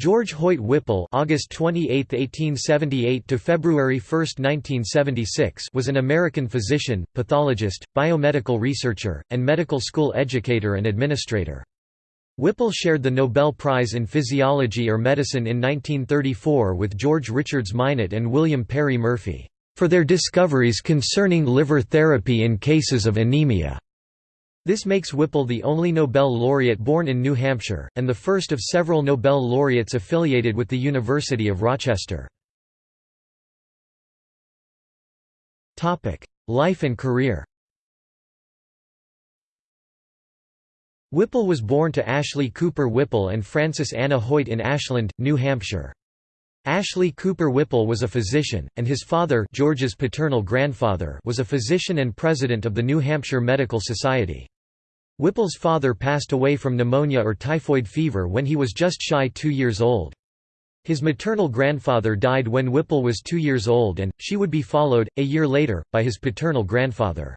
George Hoyt Whipple (August 28, 1878 to February 1, 1976) was an American physician, pathologist, biomedical researcher, and medical school educator and administrator. Whipple shared the Nobel Prize in Physiology or Medicine in 1934 with George Richards Minot and William Perry Murphy, for their discoveries concerning liver therapy in cases of anemia. This makes Whipple the only Nobel laureate born in New Hampshire, and the first of several Nobel laureates affiliated with the University of Rochester. Life and career Whipple was born to Ashley Cooper Whipple and Frances Anna Hoyt in Ashland, New Hampshire. Ashley Cooper Whipple was a physician, and his father George's paternal grandfather was a physician and president of the New Hampshire Medical Society. Whipple's father passed away from pneumonia or typhoid fever when he was just shy two years old. His maternal grandfather died when Whipple was two years old and, she would be followed, a year later, by his paternal grandfather.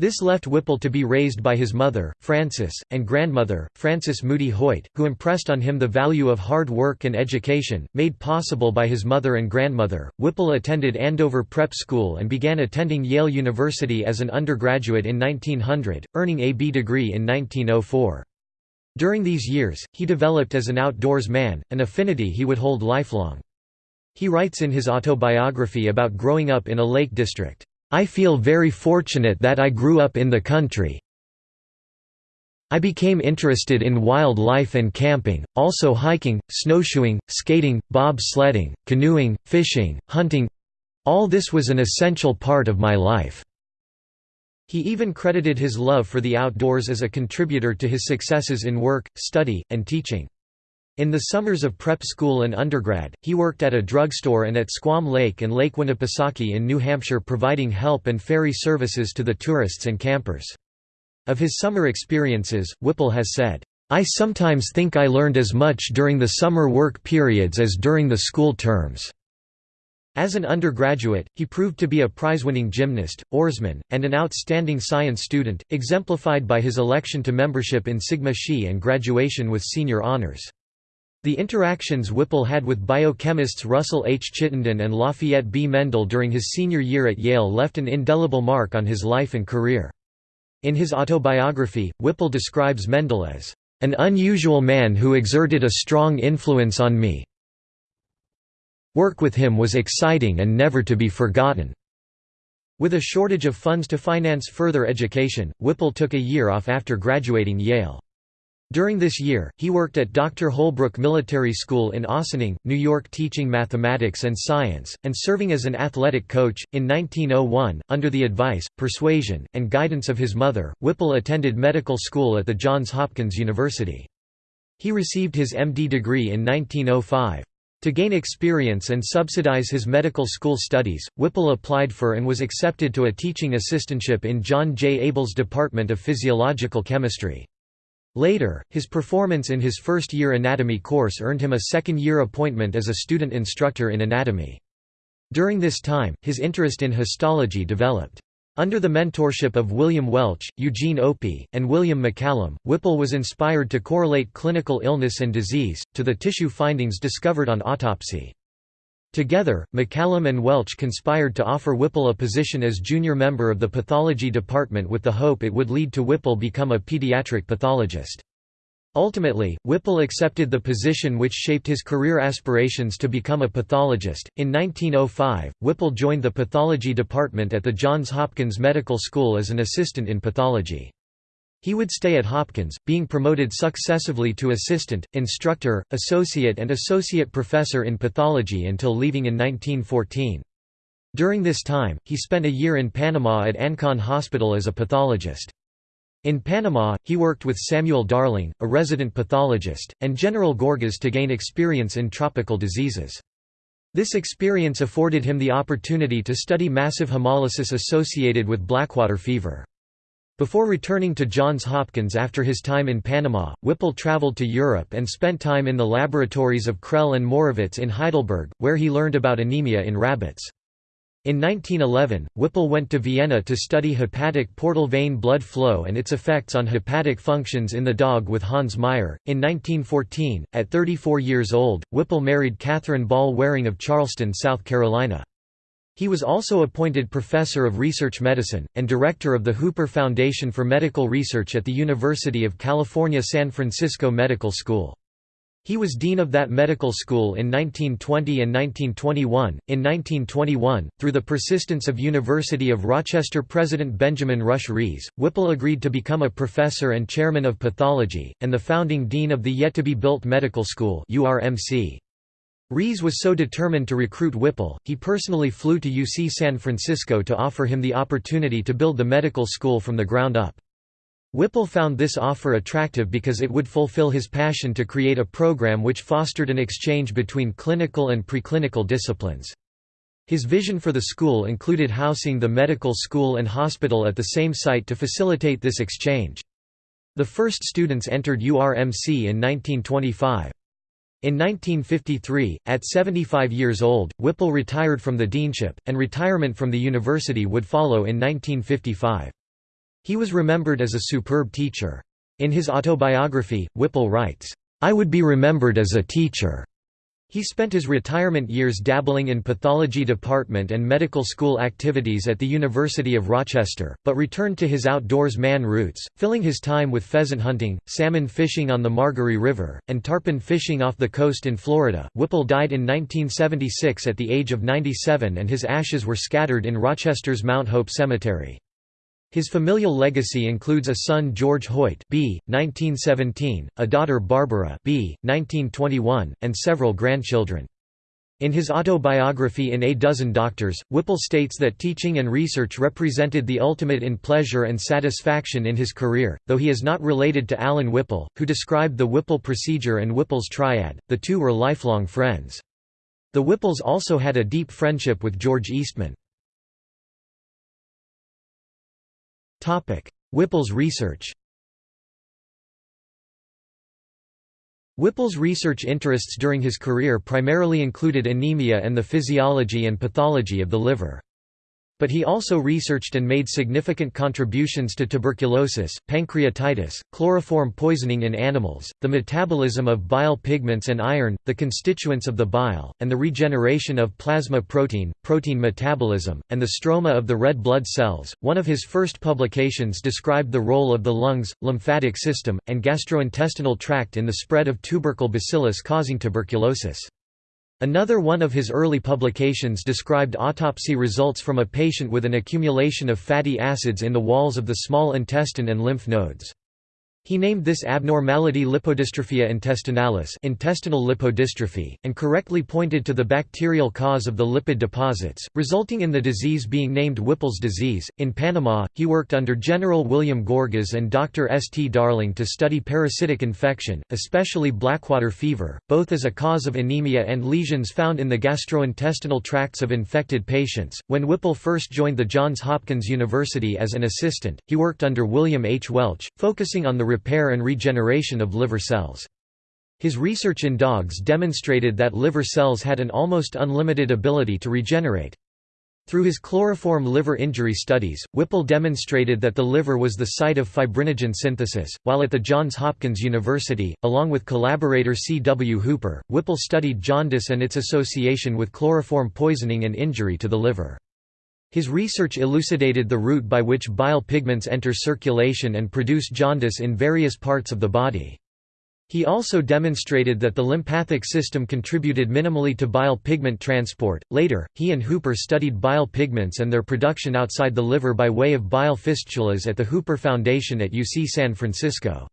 This left Whipple to be raised by his mother, Frances, and grandmother, Frances Moody Hoyt, who impressed on him the value of hard work and education, made possible by his mother and grandmother. Whipple attended Andover Prep School and began attending Yale University as an undergraduate in 1900, earning a B degree in 1904. During these years, he developed as an outdoors man, an affinity he would hold lifelong. He writes in his autobiography about growing up in a lake district. I feel very fortunate that I grew up in the country. I became interested in wildlife and camping, also hiking, snowshoeing, skating, bob sledding, canoeing, fishing, hunting all this was an essential part of my life. He even credited his love for the outdoors as a contributor to his successes in work, study, and teaching. In the summers of prep school and undergrad, he worked at a drugstore and at Squam Lake and Lake Winnipesaukee in New Hampshire providing help and ferry services to the tourists and campers. Of his summer experiences, Whipple has said, I sometimes think I learned as much during the summer work periods as during the school terms. As an undergraduate, he proved to be a prize-winning gymnast, oarsman, and an outstanding science student, exemplified by his election to membership in Sigma Xi and graduation with senior honors. The interactions Whipple had with biochemists Russell H. Chittenden and Lafayette B. Mendel during his senior year at Yale left an indelible mark on his life and career. In his autobiography, Whipple describes Mendel as, "...an unusual man who exerted a strong influence on me. Work with him was exciting and never to be forgotten." With a shortage of funds to finance further education, Whipple took a year off after graduating Yale. During this year, he worked at Dr. Holbrook Military School in Ossining, New York teaching mathematics and science, and serving as an athletic coach. In 1901, under the advice, persuasion, and guidance of his mother, Whipple attended medical school at the Johns Hopkins University. He received his MD degree in 1905. To gain experience and subsidize his medical school studies, Whipple applied for and was accepted to a teaching assistantship in John J. Abel's Department of Physiological Chemistry. Later, his performance in his first-year anatomy course earned him a second-year appointment as a student instructor in anatomy. During this time, his interest in histology developed. Under the mentorship of William Welch, Eugene Opie, and William MacCallum, Whipple was inspired to correlate clinical illness and disease, to the tissue findings discovered on autopsy. Together, MacCallum and Welch conspired to offer Whipple a position as junior member of the pathology department with the hope it would lead to Whipple become a pediatric pathologist. Ultimately, Whipple accepted the position which shaped his career aspirations to become a pathologist. In 1905, Whipple joined the pathology department at the Johns Hopkins Medical School as an assistant in pathology. He would stay at Hopkins, being promoted successively to assistant, instructor, associate and associate professor in pathology until leaving in 1914. During this time, he spent a year in Panama at Ancon Hospital as a pathologist. In Panama, he worked with Samuel Darling, a resident pathologist, and General Gorgas to gain experience in tropical diseases. This experience afforded him the opportunity to study massive hemolysis associated with blackwater fever. Before returning to Johns Hopkins after his time in Panama, Whipple traveled to Europe and spent time in the laboratories of Krehl and Morawitz in Heidelberg, where he learned about anemia in rabbits. In 1911, Whipple went to Vienna to study hepatic portal vein blood flow and its effects on hepatic functions in the dog with Hans Meyer. In 1914, at 34 years old, Whipple married Catherine Ball Waring of Charleston, South Carolina. He was also appointed Professor of Research Medicine, and Director of the Hooper Foundation for Medical Research at the University of California San Francisco Medical School. He was dean of that medical school in 1920 and 1921. In 1921, through the persistence of University of Rochester President Benjamin Rush Rhees, Whipple agreed to become a professor and chairman of pathology, and the founding dean of the yet-to-be-built medical school URMC. Rhees was so determined to recruit Whipple, he personally flew to UC San Francisco to offer him the opportunity to build the medical school from the ground up. Whipple found this offer attractive because it would fulfill his passion to create a program which fostered an exchange between clinical and preclinical disciplines. His vision for the school included housing the medical school and hospital at the same site to facilitate this exchange. The first students entered URMC in 1925. In 1953, at 75 years old, Whipple retired from the deanship, and retirement from the university would follow in 1955. He was remembered as a superb teacher. In his autobiography, Whipple writes, "'I would be remembered as a teacher." He spent his retirement years dabbling in pathology department and medical school activities at the University of Rochester, but returned to his outdoors man roots, filling his time with pheasant hunting, salmon fishing on the Margaree River, and tarpon fishing off the coast in Florida. Whipple died in 1976 at the age of 97 and his ashes were scattered in Rochester's Mount Hope Cemetery. His familial legacy includes a son George Hoyt b. 1917, a daughter Barbara b. 1921, and several grandchildren. In his autobiography In A Dozen Doctors, Whipple states that teaching and research represented the ultimate in pleasure and satisfaction in his career, though he is not related to Allen Whipple, who described the Whipple procedure and Whipple's triad, the two were lifelong friends. The Whipples also had a deep friendship with George Eastman. Whipple's research Whipple's research interests during his career primarily included anemia and the physiology and pathology of the liver but he also researched and made significant contributions to tuberculosis, pancreatitis, chloroform poisoning in animals, the metabolism of bile pigments and iron, the constituents of the bile, and the regeneration of plasma protein, protein metabolism, and the stroma of the red blood cells. One of his first publications described the role of the lungs, lymphatic system, and gastrointestinal tract in the spread of tubercle bacillus causing tuberculosis. Another one of his early publications described autopsy results from a patient with an accumulation of fatty acids in the walls of the small intestine and lymph nodes. He named this abnormality lipodystrophia intestinalis intestinal lipodystrophy, and correctly pointed to the bacterial cause of the lipid deposits, resulting in the disease being named Whipple's disease. In Panama, he worked under General William Gorgas and Dr. S. T. Darling to study parasitic infection, especially blackwater fever, both as a cause of anemia and lesions found in the gastrointestinal tracts of infected patients. When Whipple first joined the Johns Hopkins University as an assistant, he worked under William H. Welch, focusing on the repair and regeneration of liver cells. His research in dogs demonstrated that liver cells had an almost unlimited ability to regenerate. Through his chloroform liver injury studies, Whipple demonstrated that the liver was the site of fibrinogen synthesis. While at the Johns Hopkins University, along with collaborator C. W. Hooper, Whipple studied jaundice and its association with chloroform poisoning and injury to the liver. His research elucidated the route by which bile pigments enter circulation and produce jaundice in various parts of the body. He also demonstrated that the lymphatic system contributed minimally to bile pigment transport. Later, he and Hooper studied bile pigments and their production outside the liver by way of bile fistulas at the Hooper Foundation at UC San Francisco.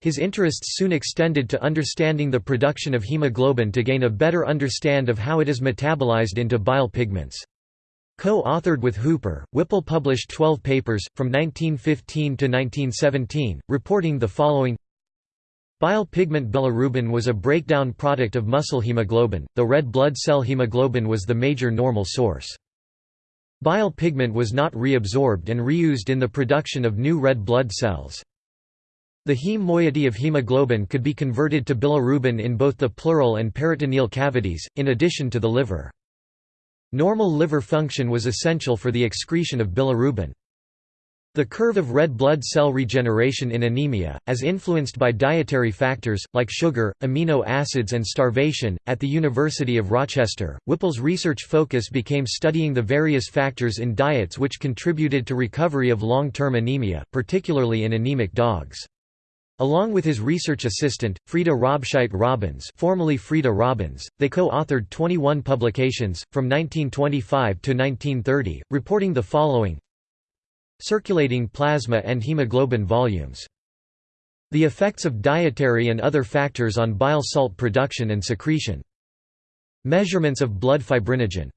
His interests soon extended to understanding the production of hemoglobin to gain a better understand of how it is metabolized into bile pigments. Co-authored with Hooper, Whipple published 12 papers, from 1915 to 1917, reporting the following Bile pigment bilirubin was a breakdown product of muscle hemoglobin, though red blood cell hemoglobin was the major normal source. Bile pigment was not reabsorbed and reused in the production of new red blood cells. The heme moiety of hemoglobin could be converted to bilirubin in both the pleural and peritoneal cavities, in addition to the liver. Normal liver function was essential for the excretion of bilirubin. The curve of red blood cell regeneration in anemia, as influenced by dietary factors, like sugar, amino acids and starvation. At the University of Rochester, Whipple's research focus became studying the various factors in diets which contributed to recovery of long-term anemia, particularly in anemic dogs. Along with his research assistant, Frieda Robscheit Robbins formerly Frieda Robbins, they co-authored 21 publications, from 1925 to 1930, reporting the following Circulating plasma and hemoglobin volumes. The effects of dietary and other factors on bile salt production and secretion. Measurements of blood fibrinogen.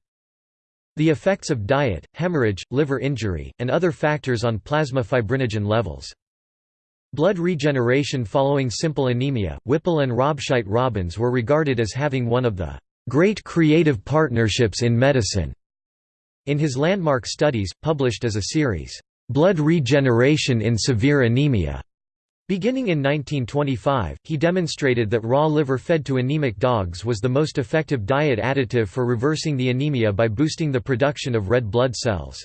The effects of diet, hemorrhage, liver injury, and other factors on plasma fibrinogen levels. Blood regeneration following simple anemia. Whipple and Robscheit Robbins were regarded as having one of the great creative partnerships in medicine. In his landmark studies, published as a series, Blood Regeneration in Severe Anemia, beginning in 1925, he demonstrated that raw liver fed to anemic dogs was the most effective diet additive for reversing the anemia by boosting the production of red blood cells.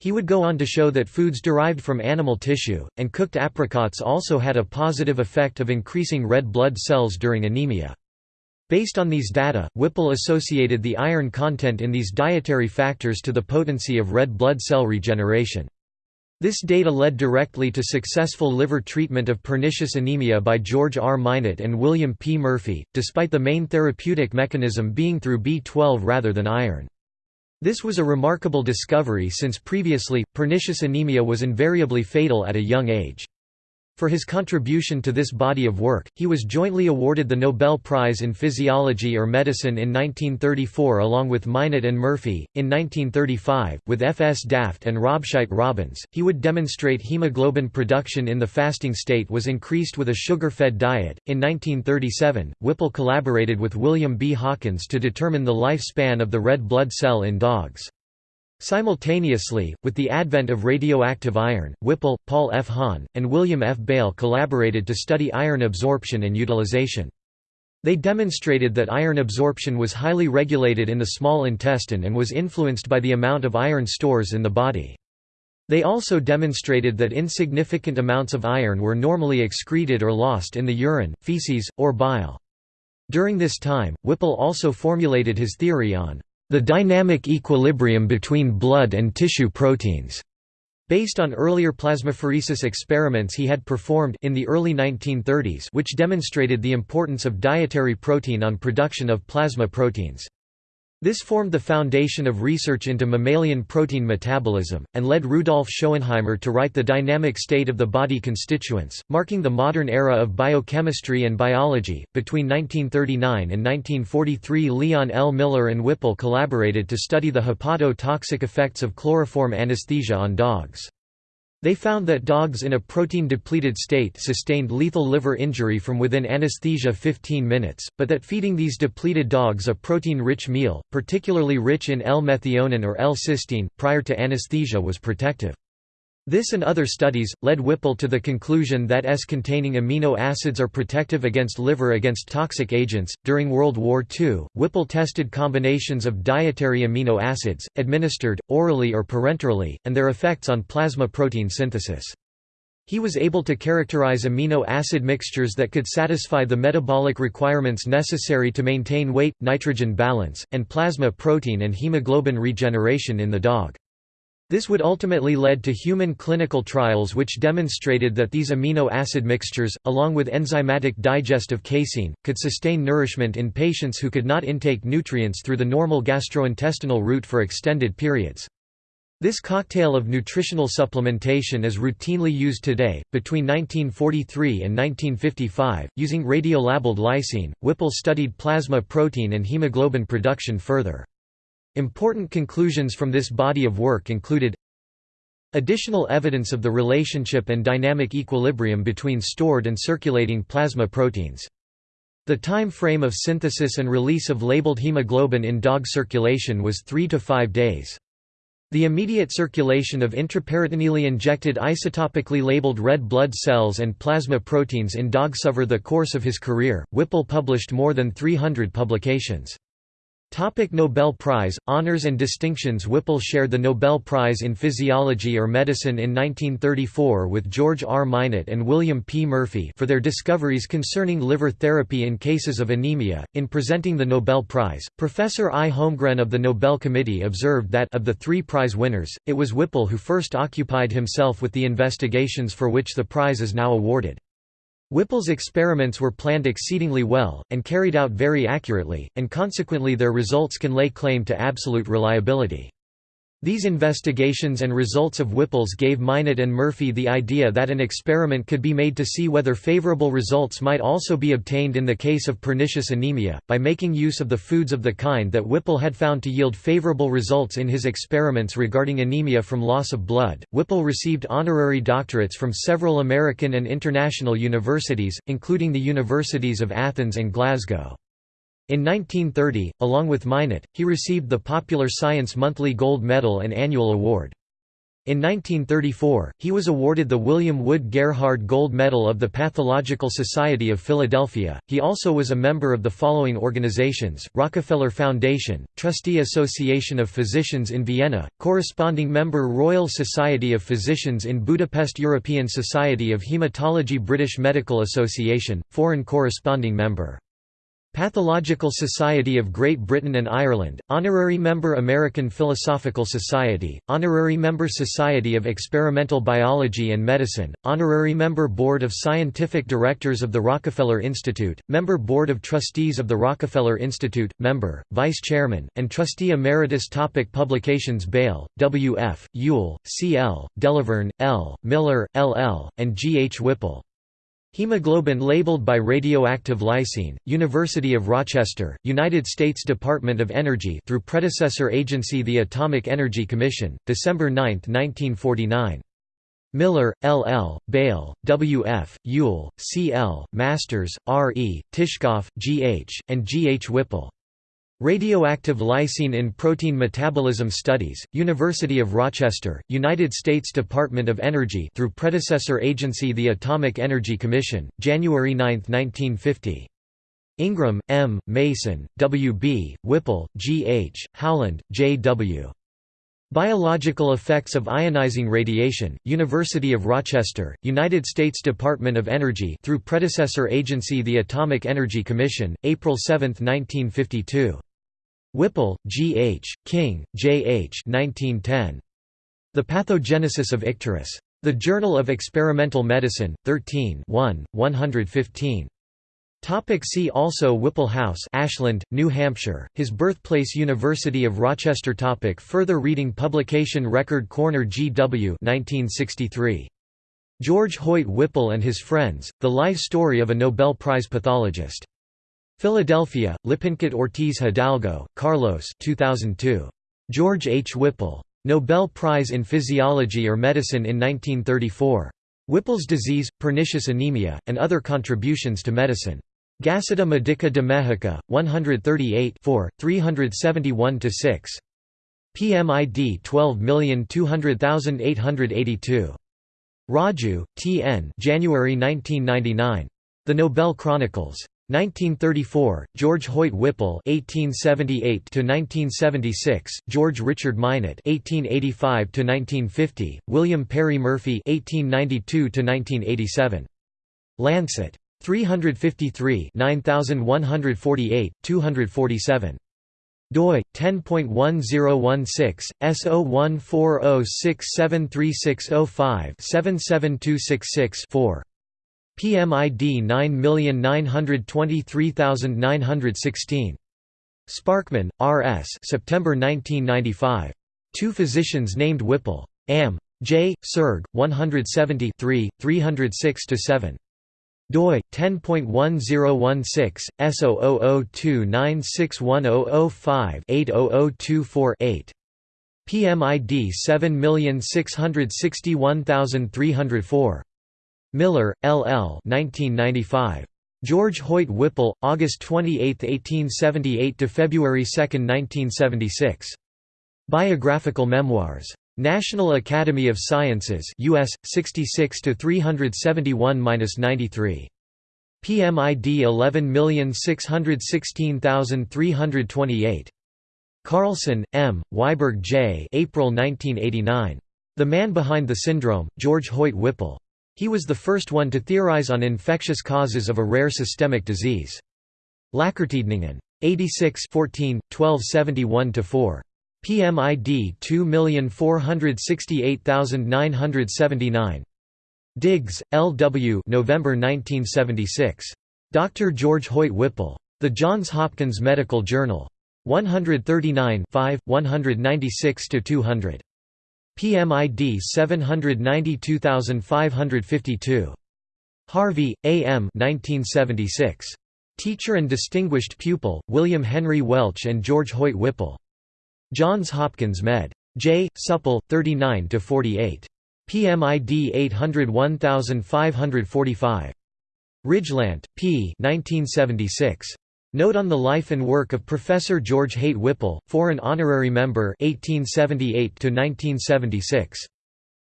He would go on to show that foods derived from animal tissue, and cooked apricots also had a positive effect of increasing red blood cells during anemia. Based on these data, Whipple associated the iron content in these dietary factors to the potency of red blood cell regeneration. This data led directly to successful liver treatment of pernicious anemia by George R. Minot and William P. Murphy, despite the main therapeutic mechanism being through B12 rather than iron. This was a remarkable discovery since previously, pernicious anemia was invariably fatal at a young age. For his contribution to this body of work, he was jointly awarded the Nobel Prize in Physiology or Medicine in 1934 along with Minot and Murphy. In 1935, with F. S. Daft and Robscheit Robbins, he would demonstrate hemoglobin production in the fasting state was increased with a sugar-fed diet. In 1937, Whipple collaborated with William B. Hawkins to determine the lifespan of the red blood cell in dogs. Simultaneously, with the advent of radioactive iron, Whipple, Paul F. Hahn, and William F. Bale collaborated to study iron absorption and utilization. They demonstrated that iron absorption was highly regulated in the small intestine and was influenced by the amount of iron stores in the body. They also demonstrated that insignificant amounts of iron were normally excreted or lost in the urine, feces, or bile. During this time, Whipple also formulated his theory on the dynamic equilibrium between blood and tissue proteins. Based on earlier plasmapheresis experiments he had performed in the early 1930s which demonstrated the importance of dietary protein on production of plasma proteins. This formed the foundation of research into mammalian protein metabolism, and led Rudolf Schoenheimer to write The Dynamic State of the Body Constituents, marking the modern era of biochemistry and biology. Between 1939 and 1943, Leon L. Miller and Whipple collaborated to study the hepatotoxic effects of chloroform anesthesia on dogs. They found that dogs in a protein-depleted state sustained lethal liver injury from within anesthesia 15 minutes, but that feeding these depleted dogs a protein-rich meal, particularly rich in L-methionine or L-cysteine, prior to anesthesia was protective. This and other studies, led Whipple to the conclusion that S-containing amino acids are protective against liver against toxic agents. During World War II, Whipple tested combinations of dietary amino acids, administered, orally or parenterally, and their effects on plasma protein synthesis. He was able to characterize amino acid mixtures that could satisfy the metabolic requirements necessary to maintain weight-nitrogen balance, and plasma protein and hemoglobin regeneration in the dog. This would ultimately lead to human clinical trials which demonstrated that these amino acid mixtures, along with enzymatic digestive casein, could sustain nourishment in patients who could not intake nutrients through the normal gastrointestinal route for extended periods. This cocktail of nutritional supplementation is routinely used today. Between 1943 and 1955, using radiolabeled lysine, Whipple studied plasma protein and hemoglobin production further. Important conclusions from this body of work included Additional evidence of the relationship and dynamic equilibrium between stored and circulating plasma proteins. The time frame of synthesis and release of labeled hemoglobin in dog circulation was 3 to 5 days. The immediate circulation of intraperitoneally injected isotopically labeled red blood cells and plasma proteins in dogs over the course of his career, Whipple published more than 300 publications. Topic Nobel Prize, Honours and distinctions Whipple shared the Nobel Prize in Physiology or Medicine in 1934 with George R. Minot and William P. Murphy for their discoveries concerning liver therapy in cases of anemia. In presenting the Nobel Prize, Professor I. Holmgren of the Nobel Committee observed that of the three prize winners, it was Whipple who first occupied himself with the investigations for which the prize is now awarded. Whipple's experiments were planned exceedingly well, and carried out very accurately, and consequently their results can lay claim to absolute reliability. These investigations and results of Whipple's gave Minot and Murphy the idea that an experiment could be made to see whether favorable results might also be obtained in the case of pernicious anemia, by making use of the foods of the kind that Whipple had found to yield favorable results in his experiments regarding anemia from loss of blood. Whipple received honorary doctorates from several American and international universities, including the Universities of Athens and Glasgow. In 1930, along with Minot, he received the Popular Science Monthly Gold Medal and Annual Award. In 1934, he was awarded the William Wood Gerhard Gold Medal of the Pathological Society of Philadelphia. He also was a member of the following organizations Rockefeller Foundation, Trustee Association of Physicians in Vienna, corresponding member Royal Society of Physicians in Budapest, European Society of Hematology, British Medical Association, foreign corresponding member. Pathological Society of Great Britain and Ireland, Honorary Member American Philosophical Society, Honorary Member Society of Experimental Biology and Medicine, Honorary Member Board of Scientific Directors of the Rockefeller Institute, Member Board of Trustees of the Rockefeller Institute, Member, Vice Chairman, and Trustee Emeritus Topic Publications Bale, W. F., Yuile, C. L., DeLaVergne, L., Miller, L. L., and G. H. Whipple. Hemoglobin labeled by radioactive lysine, University of Rochester, United States Department of Energy through predecessor agency the Atomic Energy Commission, December 9, 1949. Miller, L. L., Bale, W. F., Yuile, C. L., Masters, R. E., Tishkoff, G. H., and G. H. Whipple. Radioactive lysine in Protein Metabolism Studies, University of Rochester, United States Department of Energy through predecessor agency the Atomic Energy Commission, January 9, 1950. Ingram, M., Mason, W. B., Whipple, G. H., Howland, J. W. Biological Effects of Ionizing Radiation, University of Rochester, United States Department of Energy through predecessor agency the Atomic Energy Commission, April 7, 1952. Whipple, G. H., King, J. H. 1910. The Pathogenesis of Icterus. The Journal of Experimental Medicine, 13 1, 115. Topic see also Whipple House Ashland, New Hampshire, his birthplace University of Rochester topic Further reading Publication Record Corner G.W. 1963. George Hoyt Whipple and His Friends, The Life Story of a Nobel Prize Pathologist. Philadelphia, Lippincott Ortiz Hidalgo, Carlos 2002. George H. Whipple. Nobel Prize in Physiology or Medicine in 1934. Whipple's disease, pernicious anemia, and other contributions to medicine. Gaceta Medica de Mexico, 138 371–6. PMID 12200882. Raju, T. N. January 1999. The Nobel Chronicles. 1934, George Hoyt Whipple (1878–1976), George Richard Minot (1885–1950), William Perry Murphy (1892–1987). Lancet. 353 9148, 247 doi 10.1016 S0140673605 77266 4 PMID 9923916. Sparkman, R. S. September 1995. Two physicians named Whipple. Am. J. Surg. 170 306–7 doi 10.1016 S0002961005-80024-8 PMID 7661304 Miller, L. L. 1995. George Hoyt Whipple, August 28, 1878 to February 2, 1976. Biographical Memoirs. National Academy of Sciences US 66 to 371-93. PMID 11616328. Carlson, M., Weiberg J. April 1989. The Man Behind the Syndrome, George Hoyt Whipple. He was the first one to theorize on infectious causes of a rare systemic disease. Läkartidningen. 86 14, 1271–4. PMID 2468979. Diggs, L. W. November 1976. Dr. George Hoyt Whipple. The Johns Hopkins Medical Journal. 139 5, 196–200. PMID 792552. Harvey, A. M. 1976. Teacher and Distinguished Pupil, William Henry Welch and George Hoyt Whipple. Johns Hopkins Med. J. Supple, 39–48. PMID 801545. Rijlant, P. 1976. Note on the life and work of Professor George Hoyt Whipple, foreign honorary member 1878–1976.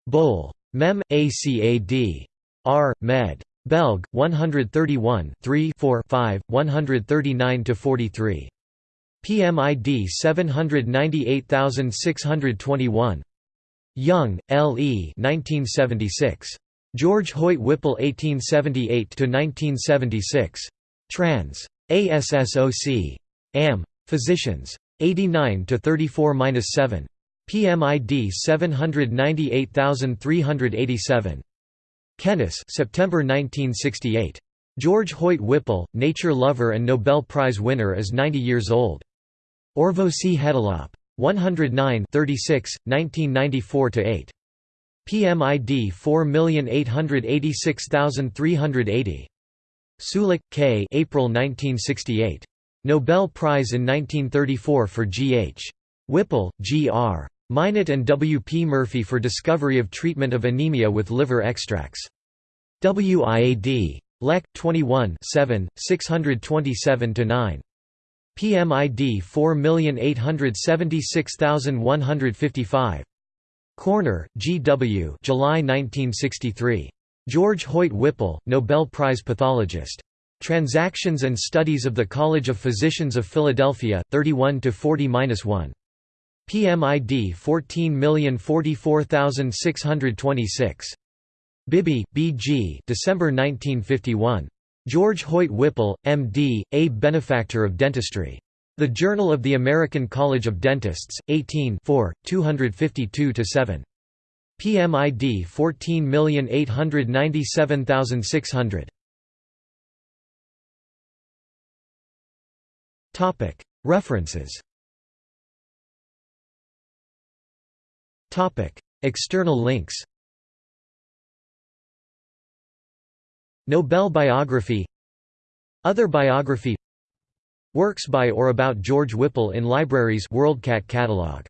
Bol. Mem. Acad. R. Med. Belg. 131 3 4 5, 139–43. PMID 798621. Young, L. E. 1976. George Hoyt Whipple 1878–1976. Trans. ASSOC. Am. Physicians. 89 to 34-7. PMID 798387. Kennis, September 1968. George Hoyt Whipple, nature lover and Nobel Prize winner is 90 years old. Orvosi Hetilap. 109 36, 1994–8. PMID 4886380. Sulik, K. April 1968. Nobel Prize in 1934 for G. H. Whipple, G. R. Minot and W. P. Murphy for discovery of treatment of anemia with liver extracts. WIAD. Lek. 21 7, 627–9. PMID 4876155. Corner, G. W. July 1963. George Hoyt Whipple, Nobel Prize pathologist. Transactions and Studies of the College of Physicians of Philadelphia, 31 to 40-1. PMID 14044626. Bibby, B. G. December 1951. George Hoyt Whipple, M.D., a benefactor of dentistry. The Journal of the American College of Dentists, 18 252–7. PMID 14897600. Topic. References. Topic. External links. Nobel biography. Other biography. Works by or about George Whipple in libraries. WorldCat catalog